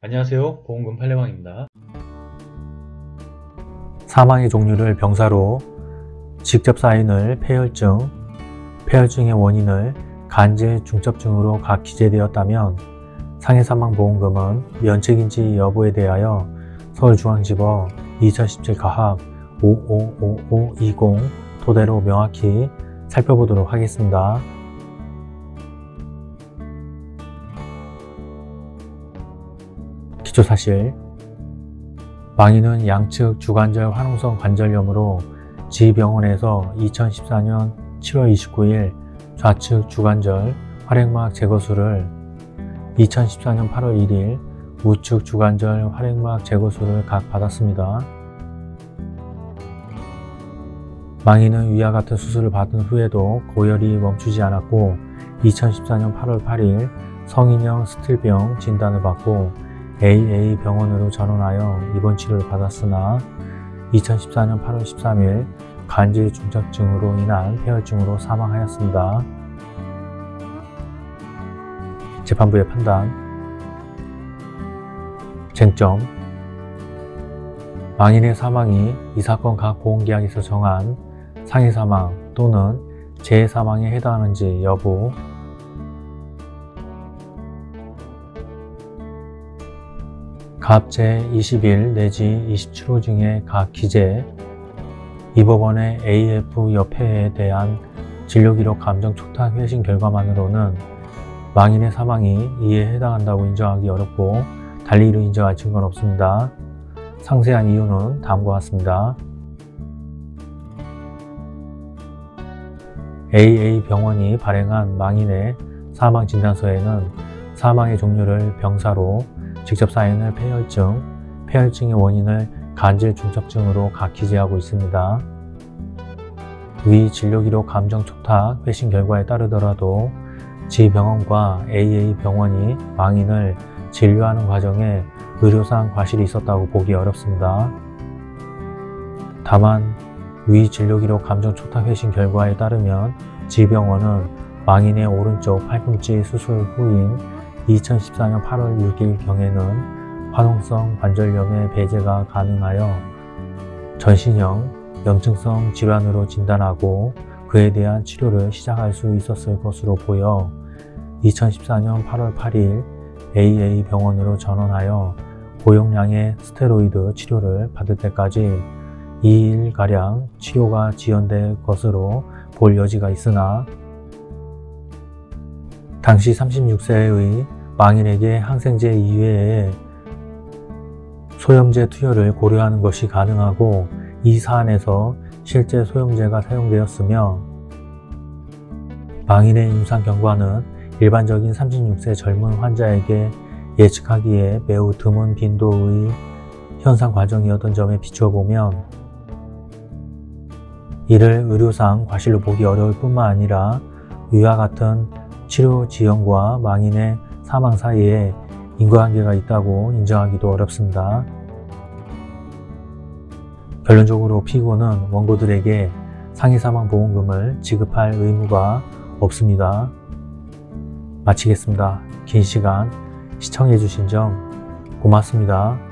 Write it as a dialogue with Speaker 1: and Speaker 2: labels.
Speaker 1: 안녕하세요 보험금 팔례방입니다
Speaker 2: 사망의 종류를 병사로 직접 사인을 폐혈증, 폐혈증의 원인을 간질 중첩증으로 각 기재되었다면 상해사망보험금은 면책인지 여부에 대하여 서울중앙지법 2017 가합 555520 토대로 명확히 살펴보도록 하겠습니다. 기초사실 망인은 양측 주관절 화농성 관절염으로 지병원에서 2014년 7월 29일 좌측 주관절 활액막 제거술을 2014년 8월 1일 우측 주관절 활액막 제거술을 각 받았습니다. 망인은 위와 같은 수술을 받은 후에도 고열이 멈추지 않았고 2014년 8월 8일 성인형 스틸병 진단을 받고 AA 병원으로 전원하여 입원 치료를 받았으나 2014년 8월 13일 간질 중첩증으로 인한 폐혈증으로 사망하였습니다. 재판부의 판단. 쟁점. 망인의 사망이 이 사건 각 보험계약에서 정한 상해사망 또는 재해사망에 해당하는지 여부 갑 제21 내지 27호 중에 각 기재 이 법원의 AF 협회에 대한 진료기록 감정 촉탁 회신 결과만으로는 망인의 사망이 이에 해당한다고 인정하기 어렵고 달리 이를 인정할 증거는 없습니다. 상세한 이유는 다음과 같습니다. AA 병원이 발행한 망인의 사망 진단서에는 사망의 종류를 병사로 직접 사인을 폐혈증, 폐혈증의 원인을 간질 중첩증으로 각 기재하고 있습니다. 위 진료기록 감정 촉탁 회신 결과에 따르더라도 지병원과 AA 병원이 망인을 진료하는 과정에 의료상 과실이 있었다고 보기 어렵습니다. 다만 위 진료기록 감정 촉탁 회신 결과에 따르면 지병원은 망인의 오른쪽 팔꿈치 수술 후인 2014년 8월 6일 경에는 화농성 관절염의 배제가 가능하여 전신형 염증성 질환으로 진단하고 그에 대한 치료를 시작할 수 있었을 것으로 보여 2014년 8월 8일 AA 병원으로 전원하여 고용량의 스테로이드 치료를 받을 때까지 2일가량 치료가 지연될 것으로 볼 여지가 있으나 당시 36세의 망인에게 항생제 이외에 소염제 투여를 고려하는 것이 가능하고 이 사안에서 실제 소염제가 사용되었으며 망인의 임상 경과는 일반적인 36세 젊은 환자에게 예측하기에 매우 드문 빈도의 현상 과정이었던 점에 비추어 보면 이를 의료상 과실로 보기 어려울 뿐만 아니라 위와 같은 치료 지연과 망인의 사망 사이에 인과관계가 있다고 인정하기도 어렵습니다. 결론적으로 피고는 원고들에게 상해사망보험금을 지급할 의무가 없습니다. 마치겠습니다. 긴 시간 시청해주신 점 고맙습니다.